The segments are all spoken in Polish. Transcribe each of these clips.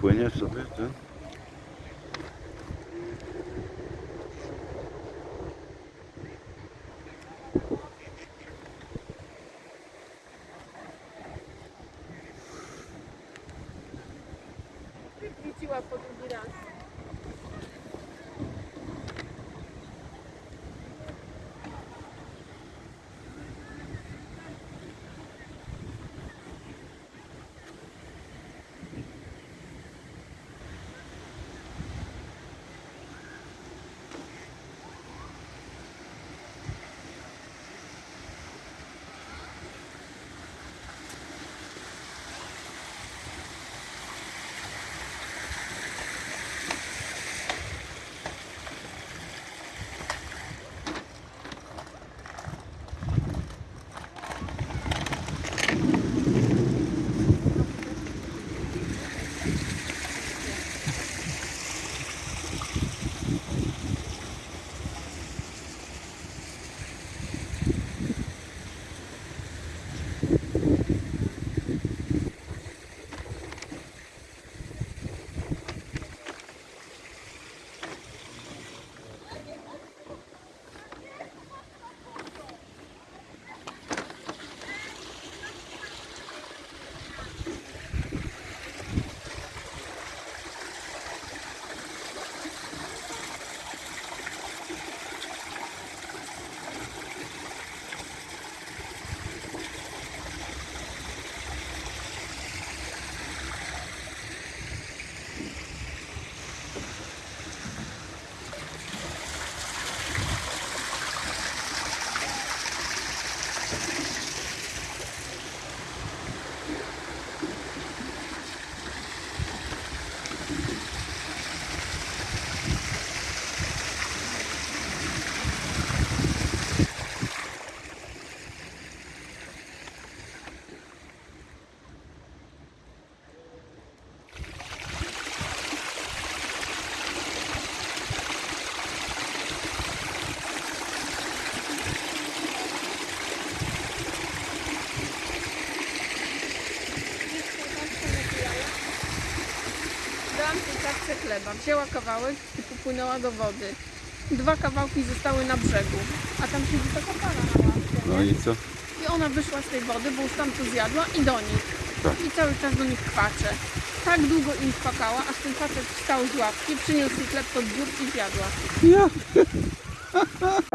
Konya Sofya. Chleba, wzięła kawałek i popłynęła do wody. Dwa kawałki zostały na brzegu, a tam siedzi taka para na ławce, No nie? i co? I ona wyszła z tej wody, bo już tam to zjadła i do nich. Tak. I cały czas do nich kwacze. Tak długo im kwakała, aż ten facet wstał z łapki, przyniósł chleb pod dziób i zjadła. na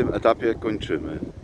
tym etapie kończymy.